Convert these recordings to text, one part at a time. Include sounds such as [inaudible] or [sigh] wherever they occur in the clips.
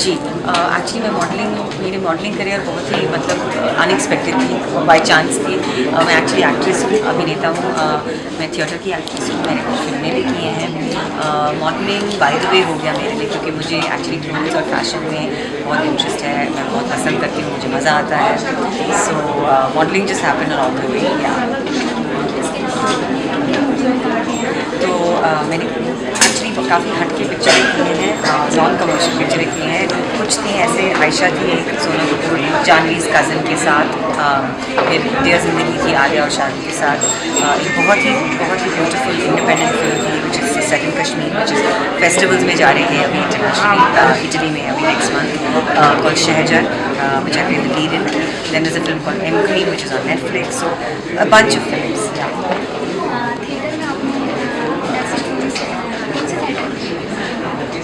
जी actually मैं modelling मेरी modelling career बहुत ही मतलब अनएक्सपेक्टेड थी बाय चांस थी। uh, मैं एक्चुअली एक्ट्रेस हूँ अभिनेता हूँ uh, मैं थिएटर की एक्ट्रेस हूँ मैंने कुछ फ़िल्में भी की हैं। मॉडलिंग बाय द वे हो गया मेरे लिए क्योंकि मुझे एक्चुअली क्लोथ्स और फ़ैशन में बहुत इंटरेस्ट है मैं बहुत पसंद करती हूँ मुझे मज़ा आता है। So modelling just happen all the way तो uh, मैंने एक्चुअली काफ़ी हटके पिक्चरें की हैं नॉन कमर्शियल पिक्चरें की हैं कुछ थी ऐसे आयशा थी एक सोनम कपूर जानवीज कज़न के साथ फिर डियर ज़िंदगी की आलिया और शादी के साथ एक बहुत ही बहुत ही ब्यूटीफुल इंडिपेंडेंट फ़िल्म थी which is second Kashmir which is festivals में जा रहे हैं अभी इंटरनेशनली इटली में अभी next month call Shahzar which I played the lead in. Then there's a film called M on Netflix. So a bunch of films. Yeah.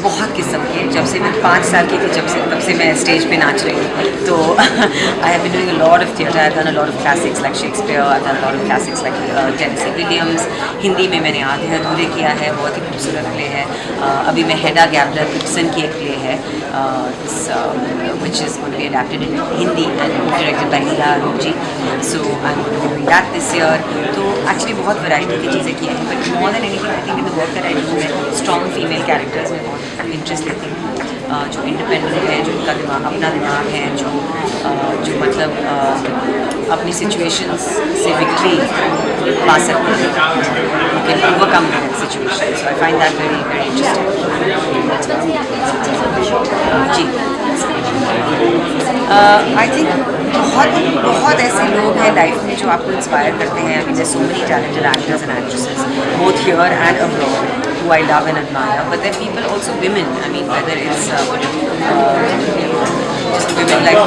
बहुत किस्म के जब से मैं पाँच साल की थी जब से तब से मैं स्टेज पे नाच रही हूँ। तो I have been doing lot of theatre I done a of classics like Shakespeare I done lot of classics like Tennessee Williams Hindi में मैंने आधे अधूरे किया है बहुत ही खूबसूरत प्ले है। Uh, अभी मैं हेडा गैबलर गिब्सन की एक प्ले है which is be adapted in Hindi and directed by Neela ji so I am that this year तो एक्चुअली बहुत वैरायटी की चीज़ें की हैं but more than anything I think in the work I do मैं strong female characters में बहुत interest लेती हूँ जो इंडिपेंडेंट है, जो उनका दिमाग, अपना दिमाग है, जो जो मतलब अपनी सिचुएशंस से विक्ट्री पा सकते हैं। Overcome situation so I find that very very interesting ji. I think बहुत बहुत ऐसे लोग हैं लाइफ में जो आपको इंस्पायर करते हैं। Mean so many talented actors and actresses both here and abroad who I love and admire. But then people also women. I mean, whether it's uh, uh, just women like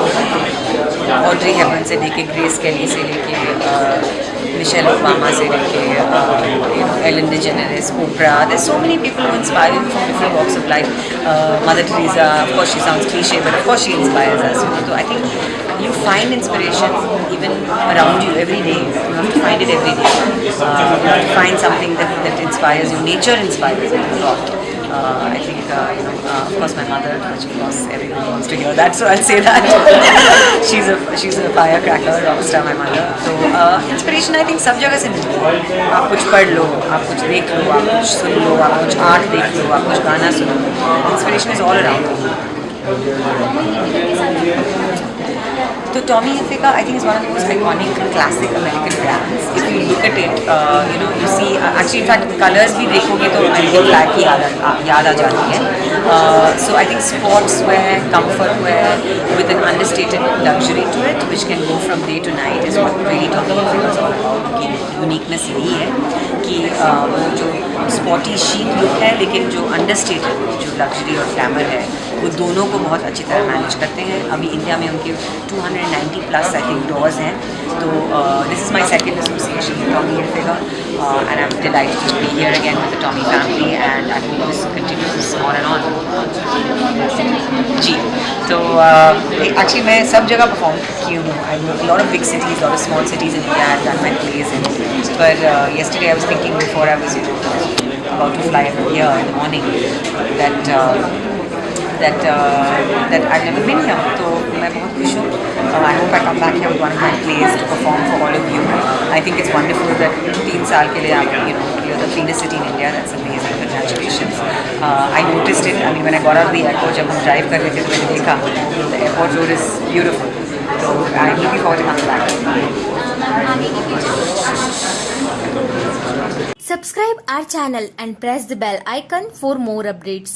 Audrey Hepburn से लेके grace कैली से लेके Michelle Obama से लेके Ellen DeGeneres Oprah there's so many people who inspire me from different walks of life uh, Mother Teresa of course she sounds cliche but of course she inspires us you know so I think you find inspiration even around you every day you have to find it every day uh, you have to find something that, that inspires you nature inspires you a lot uh, I think, uh, you know, uh, of course my mother, which of course everybody wants to hear that, so I'll say that. [laughs] she's a she's a firecracker, rockstar my mother. So uh, inspiration I think सब जगह से मिलती है आप कुछ पढ़ लो आप कुछ देख लो आप कुछ सुन लो आप कुछ आर्ट देख लो आप कुछ गाना सुनो इंस्पिरेशन इज ऑल अराउंड तो Tommy Hilfiger I think is one of the most iconic classic American brands if you look at it you know you see actually in fact colours भी देखोगे तो American flag की याद आ जाती है. So I think sports wear comfort wear with an understated luxury to it which can go from day to night is really Tommy uniqueness यही है कि uh, जो स्पॉटी शीट लुक है लेकिन जो अंडरस्टेटेड जो लग्जरी और ग्लैमर है वो दोनों को बहुत अच्छी तरह मैनेज करते हैं। अभी इंडिया में उनके 290 प्लस आई डोर्स हैं। तो this is my second association Tommy and I am to be here again with the Tommy family and I this on and on जी तो एक्चुअली मैं सब जगह परफॉर्म की हूँ। I lot of big cities lot of small cities in India and my plays in पर yesterday I was thinking before I was about to fly here in the morning that uh, that uh, that I've never been here. So मैं बहुत खुश हूँ. Uh, I hope I come back here with one of my plays to perform for all of you. I think it's wonderful that तीन साल के लिए आप you know you're the cleanest city in India. That's amazing. Congratulations. Uh, I noticed it. I mean when I got out of the airport जब हम drive कर रहे थे तो मैंने देखा the airport road is beautiful. So I'm looking forward to coming back. Subscribe our channel and press the bell icon for more updates.